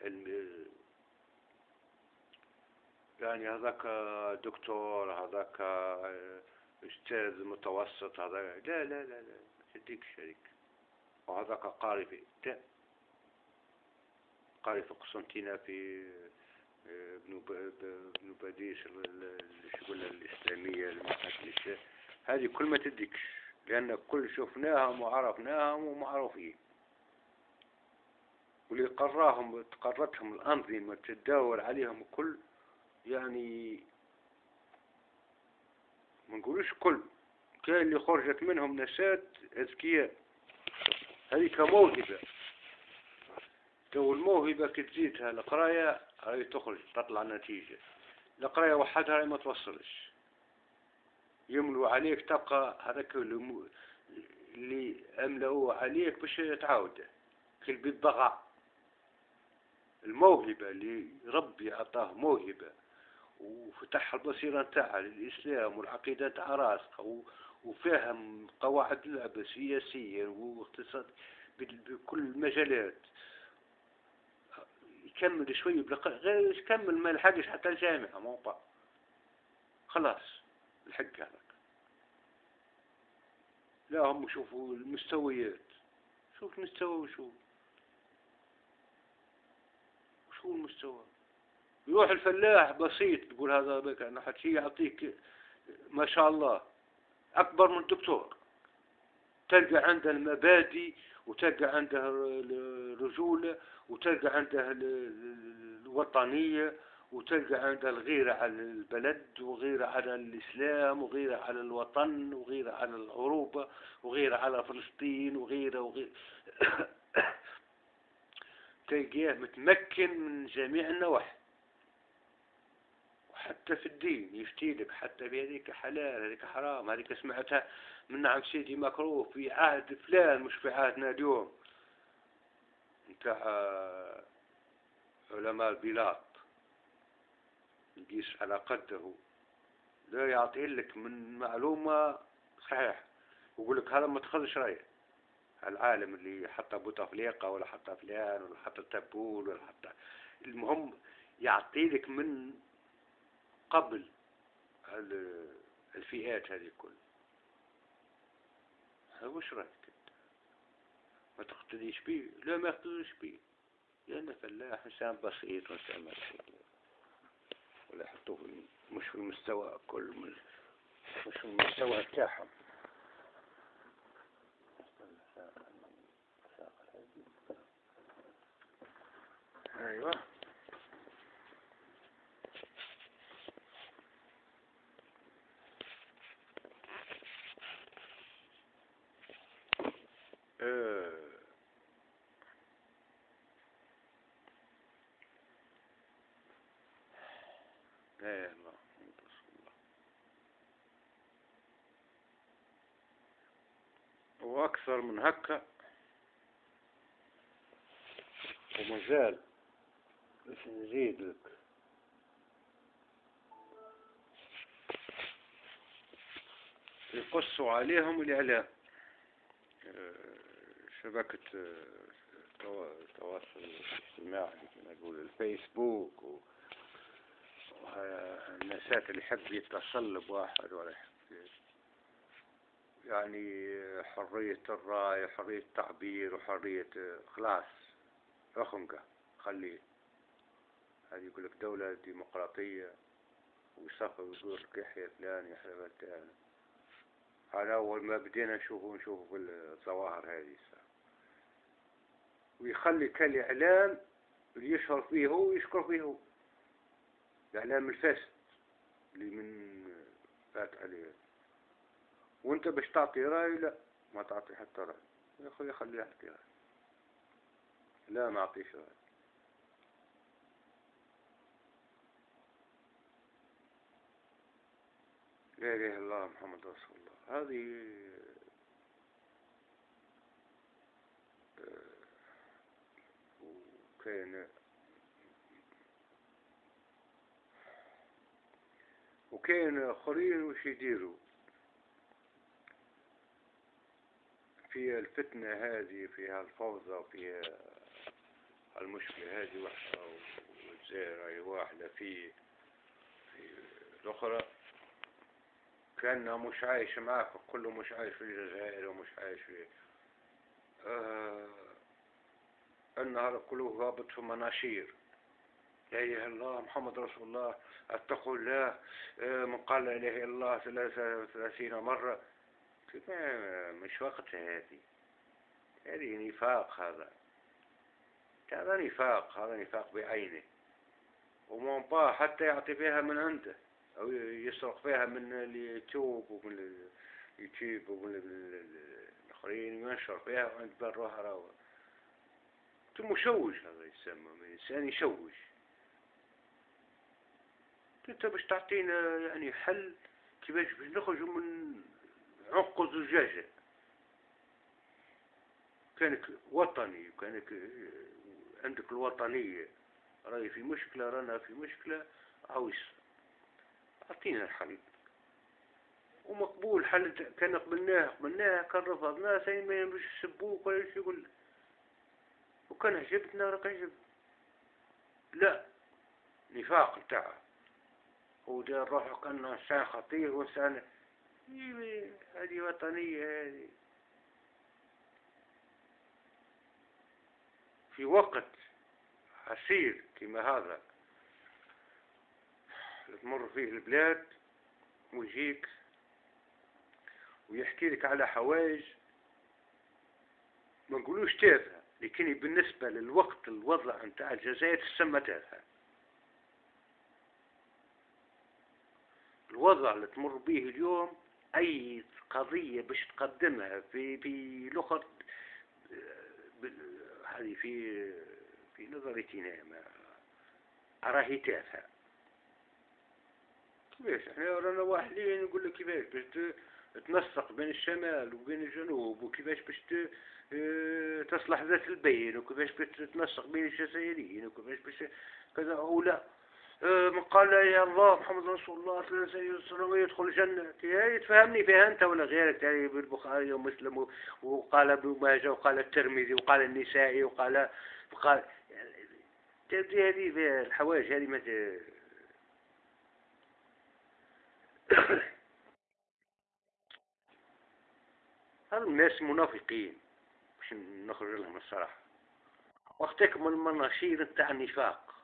العلم يعني هذاك دكتور هذاك آه، أستاذ متوسط هذا لا لا لا لا تديك شريك. وهذاك قاري في قاري في قسنطينة في آه، بنو باديس الشغل الإسلامية المعهد هذه كل ما تديكش لأن كل شفناهم وعرفناهم ومعروفين. واللي قراهم قرتهم الأنظمة تداول عليهم كل يعني ما نقولوش كل كان اللي خرجت منهم نسات أذكياء. هذه كموهبة تو الموهبة كتزيدها القراية هاي تخرج تطلع نتيجة. القراية وحدها ما توصلش. يملوا عليك تبقى هذاك اللي أملوا عليك باش تعاود. كل بالضغع الموهبة اللي ربي أعطاه موهبة. وفتح البصيرة نتاعها للإسلام والعقيدة تاع راسخة وفهم قواعد اللعبة سياسيا واقتصاد بكل المجالات. يكمل شوي غير يكمل ما لحقش حتى الجامعة ما خلاص الحق هذاك. لا هم شوفوا المستويات. شوف المستوى وشو شو المستوى؟ يروح الفلاح بسيط تقول هذا بك أنا حتى يعطيك ما شاء الله. أكبر من دكتور. تلقى عنده المبادئ وتلقى عنده الرجولة وتلقى عنده الوطنية وتلقى عندها الغيرة على البلد وغيرة على الإسلام وغيرة على الوطن وغيرة على العروبة وغيرة على فلسطين وغيرة وغيرة <coughs> تلقاه متمكن من جميع النواحي. وحتى في الدين يفتيلك حتى بهذيك حلال هذيك حرام هذيك سمعتها من نعم سيدي مكروه في عهد فلان مش في عهدنا اليوم. نتاع علماء البلاد. يقيس على قده. لا يعطيه لك من معلومة صحيح ويقول لك هذا ما تخذش رأيه العالم اللي حط بوتفليقة ولا حط فلان ولا حط تبول ولا حط المهم يعطي لك من قبل الفئات هذه كل وش رايك ما تقتديش به لا ما يقتديش به لأن فلاح إنسان بسيط وإنسان بسيط ولا يحطوه مش في المستوى كل مش في المستوى بتاعهم أيوه وأكثر من هكا ومازال باش نزيد لك. يقصوا عليهم الإعلام. آه، شبكة التواصل الاجتماعي نقول الفيسبوك و الناسات اللي يحب يتصل بواحد ولا يحب يعني حرية الرأي حرية التعبير وحرية خلاص أخنقة خليه هذه يقول لك دولة ديمقراطية ويصفى ويقول لك يحيى فلان يحيى فلان. على أول ما بدينا نشوفه نشوفه الظواهر هذه ويخلي كالإعلام اللي يشهر فيه هو ويشكر فيه هو. الإعلام الفاسد اللي من فات عليه. وأنت باش تعطي رأي لا ما تعطي حتى رأي. يا أخوي خليه يحكي رأي. لا ما أعطيش رأي. لا إله إلا الله محمد رسول الله. هذه آه، وكان وكاين آخرين وش يديروا. في الفتنة هذه فيها الفوضى وفيها المشكلة هذه وحدة والجزائر واحدة في في الأخرى كأنها مش عايش معاك كله مش عايش في الجزائر ومش عايش في آه النهار كله هابط في مناشير. لا إله إلا الله محمد رسول الله. اتقوا الله من قال لا إله إلا الله وثلاثين مرة. مش وقت هذه. هذه نفاق هذا. هذا نفاق هذا نفاق بعينه. ومنطاه حتى يعطي فيها من عنده أو يسرق فيها من اليوتيوب ومن اليوتيوب ومن الآخرين وينشر فيها وعند بروها راوة مشوش. هذا يسمى الإنسان يشوش. أنت باش تعطينا يعني حل كيفاش باش نخرجوا من عق الزجاجة. كانك وطني وكانك عندك الوطنية. راي في مشكلة رانا في مشكلة عاوز أعطينا الحل. ومقبول حل كان قبلناه قبلناه كان رفضناه ثاني ما يسبوك ولا يقول وكان عجبتنا راك عجب لا نفاق نتاعه ودير روحه كأنه إنسان خطير وإنسان هذه وطنية هذه. في وقت عسير كما هذا تمر فيه البلاد ويجيك ويحكي لك على حوايج ما نقولوش تافهة. لكن بالنسبة للوقت الوضع نتاع الجزائر تسمى تافهة الوضع اللي تمر به اليوم أي قضية باش تقدمها في في لغة هذه في في نظرتي ما راهي تافهة كيفاش؟ إحنا رانا واحدين نقول لك كيفاش باش تنسق بين الشمال وبين الجنوب وكيفاش باش تصلح ذات البين وكيفاش باش تنسق بين الجزائريين وكيفاش باش كذا أو لا. آه، من قال يا الله محمد رسول الله صلى الله عليه وسلم ويدخل الجنة. تفهمني فيها أنت ولا غيرك؟ يعني بالبخاري ومسلم وقال ابن ماجه وقال الترمذي وقال النسائي وقال وقال تبدي هذه الحوايج هذه ما <coughs> هذا الناس منافقين؟ باش نخرج لهم الصراحة. وقتك من المناشير تاع النفاق.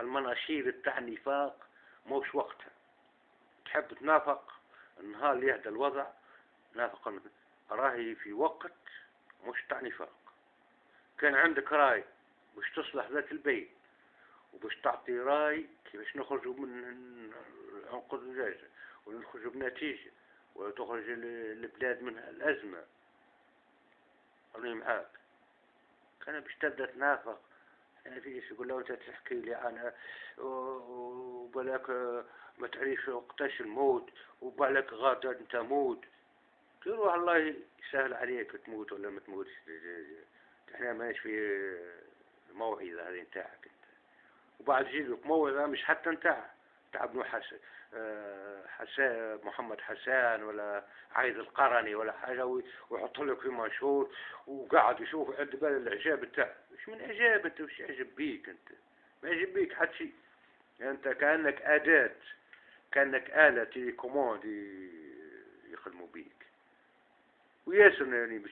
المناشير تاع النفاق موش وقتها. تحب تنافق النهار اللي يهدى الوضع نافق راهي في وقت مش تاع نفاق كان عندك راي باش تصلح ذات البيت وباش تعطي راي كيفاش نخرجوا من عنق الزجاجة ونخرجوا بنتيجة وتخرج البلاد من الأزمة. راني معاك كان باش تبدأ تنافق. يعني في يقول له أنت تحكي لي أنا وبالك ما تعرفش وقتاش الموت وبالك غادة أنت موت. تروح الله يسهل عليك تموت ولا ما تموتش. إحنا ماشي في الموعظة هذه نتاعك أنت. وبعد يجيك موعظة مش حتى نتاع تاع ابن حسن حسان محمد حسان ولا عايد القرني ولا حاجة ويحط لك في منشور وقاعد يشوف عند بال الإعجاب بتاع مش من إعجاب أنت؟ وش يعجب بيك أنت؟ ما يعجب بيك حد شيء أنت كأنك أداة كأنك آلة télécommande يخدموا بيك. وياسر يعني مش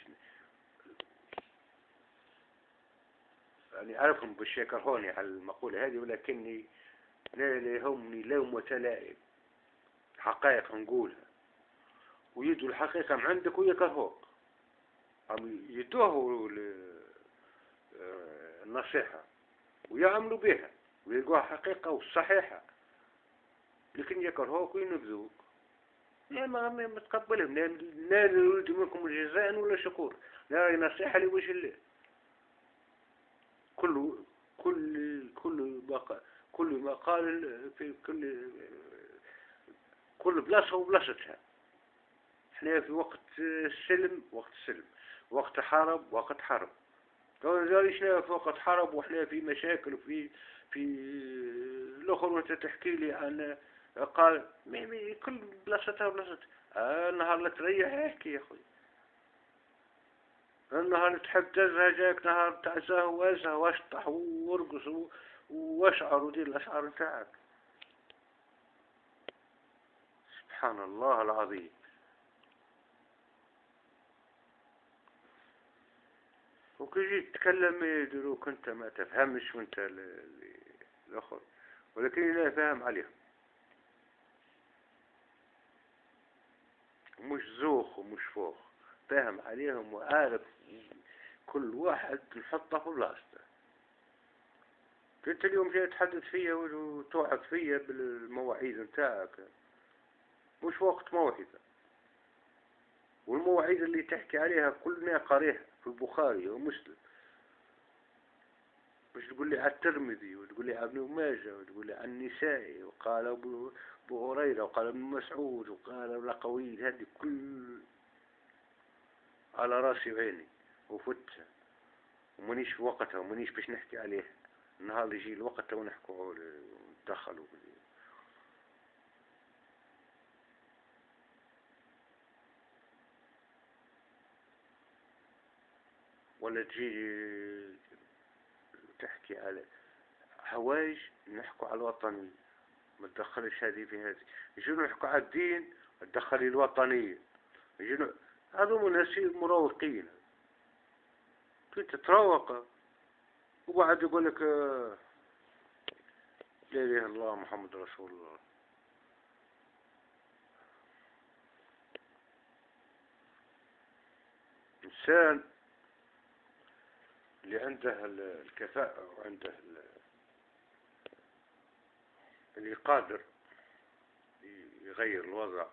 يعني أعرفهم باش يكرهوني على المقولة هذه ولكني لا يهمني لومة لائم. حقائق نقولها ويدوا الحقيقة من عندك ويكرهوك عم يدوه آه، النصيحة. ويعملوا بها. ويلقوها حقيقة وصحيحة. لكن يكرهوك وينبذوك لا ما متقبلهم. لا نريد منكم جزاء ولا شكور. لا نصيحة لوجه الله كل كل كل ما كل ما قال في كل كل بلاصة وبلاصتها. إحنا في وقت السلم وقت السلم. وقت حرب وقت حرب. ليش في وقت حرب؟ وإحنا في مشاكل وفي في الأخر وأنت تحكي لي عن قال مي كل بلاصتها وبلاصتها. آه النهار اللي تريح. احكي يا أخوي؟ النهار تحب تزهى جاك نهار تعزاه وازهى وأشطح وأرقص وأشعر ودير الأشعار نتاعك سبحان الله العظيم. وكي جيت تتكلم يديروك انت ما تفهمش وانت الآخر. ولكن لا فاهم عليهم. مش زوخ ومش فوخ. فاهم عليهم وعارف كل واحد نحطه في بلاصته. انت اليوم جاي تحدث فيا وتوعد فيا بالمواعيد نتاعك. مش وقت موعظة والمواعيد اللي تحكي عليها كلنا قاريها في البخاري ومسلم. مش تقول لي على الترمذي وتقول لي على ابن ماجه وتقول لي على النسائي وقال ابو هريرة وقال ابن مسعود وقال القوي هذه كل على رأسي وعيني وفتها. ومنيش في وقتها ومنيش باش نحكي عليه. النهار اللي يجي الوقت ونحكوا ونتدخلوا ولا تجي تحكي على هوايج نحكوا على الوطنية ما تدخلش هذه في هذه. يجوا نحكوا على الدين تدخلي الوطنية يجوا هذو ناس مروقين. كنت تتروق وبعد يقول لك لا إله الله محمد رسول الله. إنسان اللي عنده الكفاءة وعنده اللي قادر يغير الوضع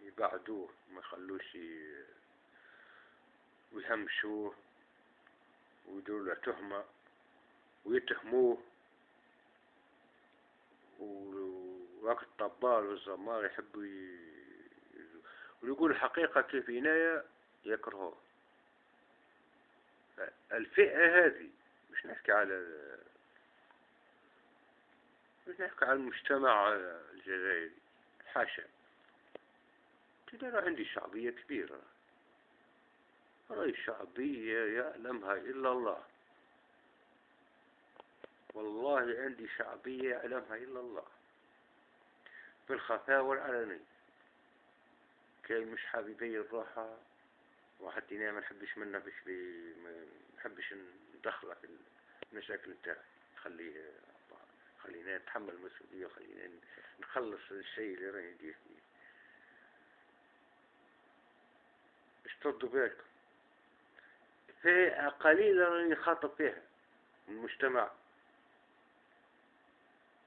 يبعدوه ما يخلوش ويهمشوه ويدوروا له تهمة ويتهموه. ووقت الطبال والزمار يحبوا ويقول الحقيقة كيف عناية يكرهوه. الفئة هذه مش نحكي على مش نحكي على المجتمع الجزائري حاشا. كده عندي شعبية كبيرة. هاي شعبية يعلمها إلا الله. والله عندي شعبية يعلمها إلا الله. في الخفاء والعلنية مش حبيبي الراحة واحد ما نحبش منه باش ما نحبش ندخله في المشاكل نتاعي خليه خلينا نتحمل المسؤولية خلينا نخلص الشيء اللي راني ندير فيه. باش تردوا بالكم فئة قليلة راني خاطب فيها من المجتمع.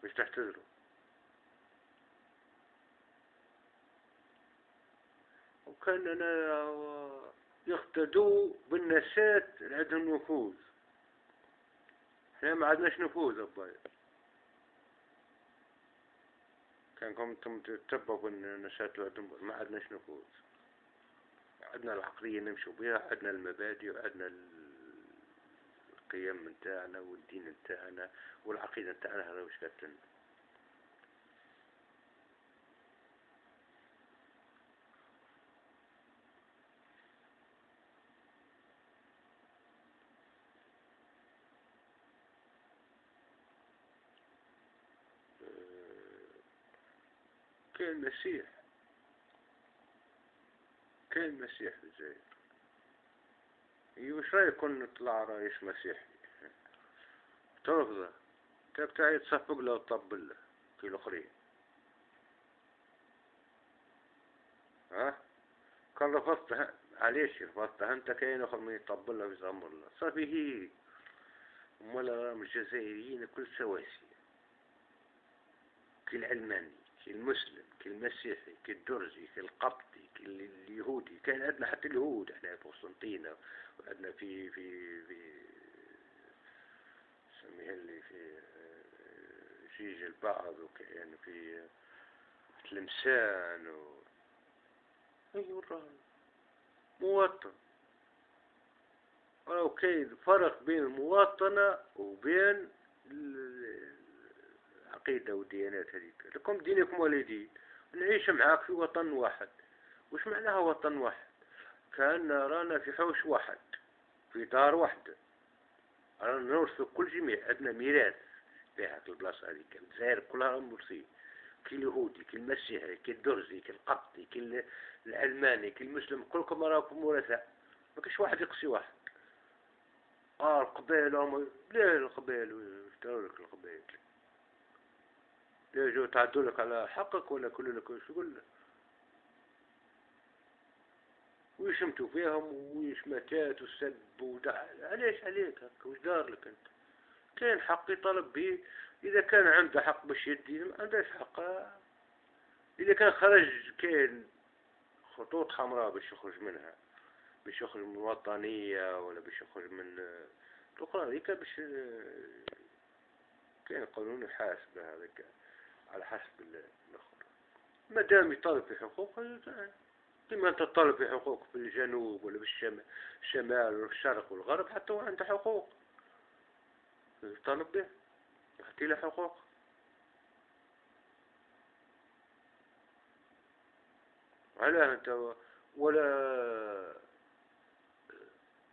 باش تحتضروا وكان أنا يقتدوا بالنسات اللي عندهم نفوذ إحنا ما عندناش نفوذ أبايا كان كنتم تتبعوا عندهم ما عندناش نفوذ. عندنا العقلية نمشوا بها عندنا المبادئ وعندنا القيم نتاعنا والدين نتاعنا والعقيدة نتاعنا هذا وش كاتلنا كان مسيح كان مسيح في الجزائر وش رايكم نطلع رئيس مسيحي؟ ترفضه. تبتعي تصفق له وتطبل له في الأخرين. ها؟ كان رفضت علاش رفضتها انت كاين آخر من يطبل له ويزمر له. صافي هي. امال الجزائريين كل سواسي. كي العلماني. كي المسلم كي المسيحي كي الدرزي كي القبطي كي اليهودي كان عندنا حتى اليهود إحنا في قسنطينة وعندنا في في في سميها اللي في جيج البعض وكأن في تلمسان و الراجل مواطن. كاين فرق بين المواطنة وبين العقيدة والديانات هذيك لكم دينكم ولدين نعيش معاك في وطن واحد. وش معناها وطن واحد؟ كأن رانا في حوش واحد في دار واحدة رانا نورث كل جميع عندنا ميراث في هاك البلاصة هذيك. الجزائر كلها ميراثية كي اليهودي كي المسيحي كي الدرزي كي القبطي كي العلماني كي المسلم كلكم راكم ورثاء ما كاش واحد يقصي واحد. آه القبائل ليه القبائل لك القبائل جو تعدوا لك على حقك ولا كل لك يقول ويشمتوا فيهم ويشمتات والسب ودع علاش عليك هكا؟ وش دار لك أنت؟ كاين حق يطالب به؟ إذا كان عنده حق باش يدي ما عندهش حق. إذا كان خرج كاين خطوط حمراء باش يخرج منها. باش يخرج من الوطنية ولا باش يخرج من الأخرى هذيك باش كاين قانون يحاسب هذاك. على حسب الأخرى ما دام يطالب في حقوق كما أنت تطالب في حقوق في الجنوب ولا في الشمال ولا في الشرق والغرب حتى هو عنده حقوق. يطالب به. يعطي له حقوق. علاه أنت ولا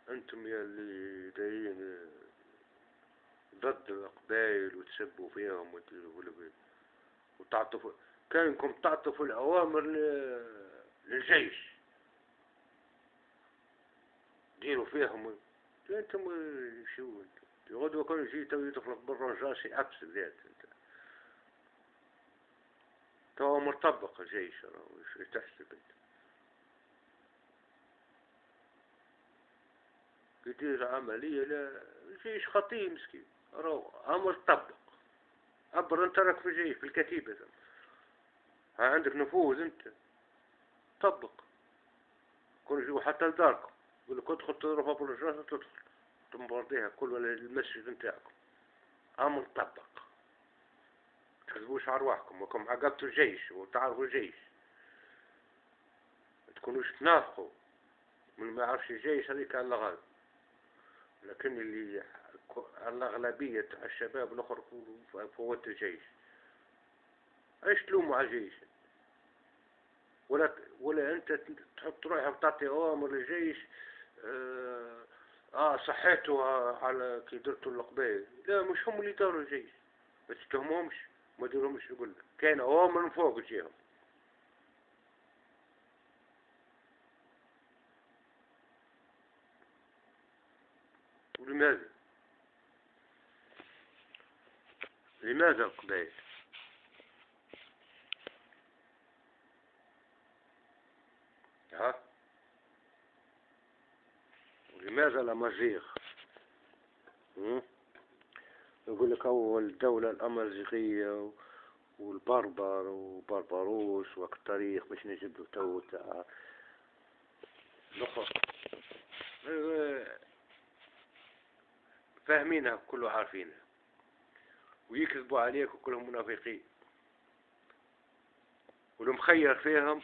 أنتم يا اللي دايين ضد القبائل وتسبوا فيهم وتعطفوا كانكم تعطفوا الاوامر للجيش. ديروا فيهم. أنتم شو انت؟ غدوة كانوا يجي تو يدخلك بالرجاش أبس ذات انت. تو مرتبق الجيش تحسب انت. يدير عملية لا جيش خطير مسكين. راهو أمر طبق. عبر انت راك في الجيش في الكتيبة. ها عندك نفوذ أنت. طبق. كون يجيو حتى لداركم يقول لك ادخل تضرب في الرجاله تدخل. تنبرديها كل المسجد نتاعكم. أمر طبق. تحسبوش أرواحكم وكم عقبتوا الجيش وتعرفوا الجيش. تكونوش تنافقوا. من ما يعرفش الجيش هذيك الله غالب لكن اللي الأغلبية الشباب الأخر فوت الجيش. إيش تلوموا على الجيش؟ ولا ولا أنت تحط روحك تعطي أوامر للجيش؟ آه, آه صحيته على كي درتوا القبائل لا مش هم اللي داروا الجيش. بس تهمهمش. ما ديرهمش يقول لك. كان أوامر من فوق تجيهم ولماذا؟ لماذا القبائل ها؟ لماذا الأمازيغ يقول لك أول الدولة الأمازيغية والبربر وبربروس وقت التاريخ باش نجد تو تاع الأخر. فاهمينها كله عارفينها. ويكذبوا عليك وكلهم منافقين. والمخير فيهم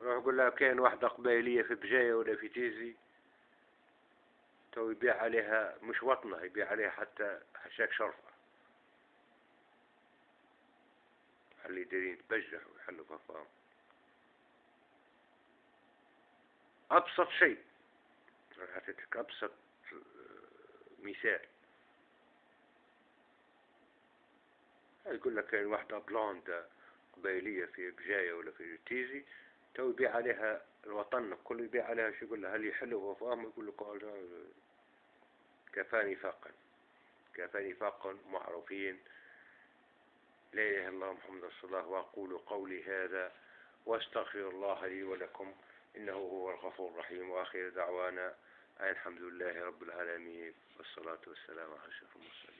روح يقول لها كاين واحدة قبائلية في بجاية ولا في تيزي تو يبيع عليها مش وطنة يبيع عليها حتى حشاك شرفة. اللي دايرين تبجح ويحلوا ففاهم أبسط شيء أعطيتك أبسط مثال. يقول لك كاين واحدة blonde قبائلية في بجاية ولا في تيزي تو يبيع عليها الوطن كله يبيع عليها شو يقول لها؟ هل يحلو وفاهم يقول لك كفاني فاقا كفى نفاقا معروفين. لا إله إلا الله محمد رسول الله وأقول قولي هذا واستغفر الله لي ولكم إنه هو الغفور الرحيم وآخر دعوانا الحمد لله رب العالمين والصلاة والسلام على أشرف المرسلين.